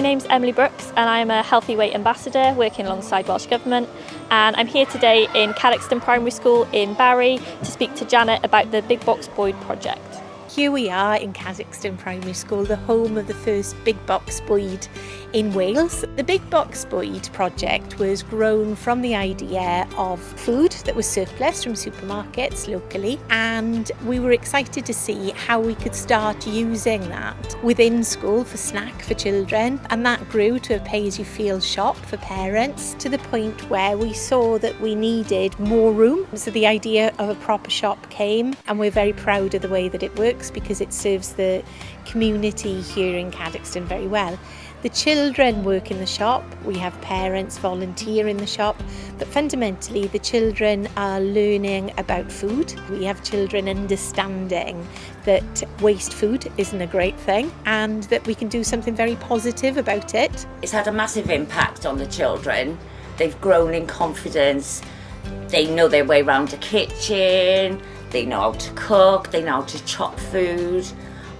name's Emily Brooks and I'm a Healthy Weight Ambassador working alongside Welsh Government and I'm here today in Cadoxton Primary School in Barry to speak to Janet about the Big Bocs Bwyd project. Here we are in Cadoxton Primary School, the home of the first Big Bocs Bwyd in Wales. The Big Bocs Bwyd project was grown from the idea of food that was surplus from supermarkets locally and we were excited to see how we could start using that within school for snack for children and that grew to a pay-as-you-feel shop for parents to the point where we saw that we needed more room. So the idea of a proper shop came and we're very proud of the way that it works because it serves the community here in Cadoxton very well. The children work in the shop, we have parents volunteer in the shop, but fundamentally the children are learning about food. We have children understanding that waste food isn't a great thing and that we can do something very positive about it. It's had a massive impact on the children. They've grown in confidence, they know their way around the kitchen, they know how to cook, they know how to chop food,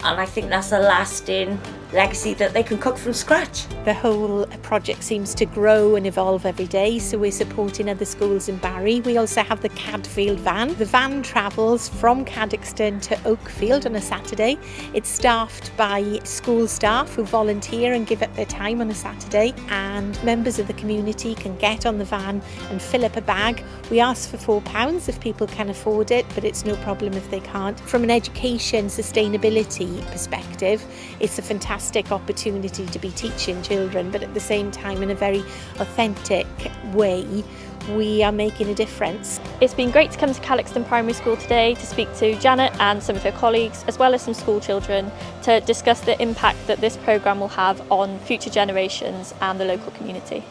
and I think that's a lasting legacy that they can cook from scratch. The whole project seems to grow and evolve every day, so we're supporting other schools in Barry. We also have the Cadfield van. The van travels from Cadoxton to Oakfield on a Saturday. It's staffed by school staff who volunteer and give up their time on a Saturday, and members of the community can get on the van and fill up a bag. We ask for £4 if people can afford it, but it's no problem if they can't. From an education sustainability perspective, it's a fantastic fantastic opportunity to be teaching children, but at the same time, in a very authentic way, we are making a difference. It's been great to come to Calixton Primary School today to speak to Janet and some of her colleagues, as well as some school children, to discuss the impact that this programme will have on future generations and the local community.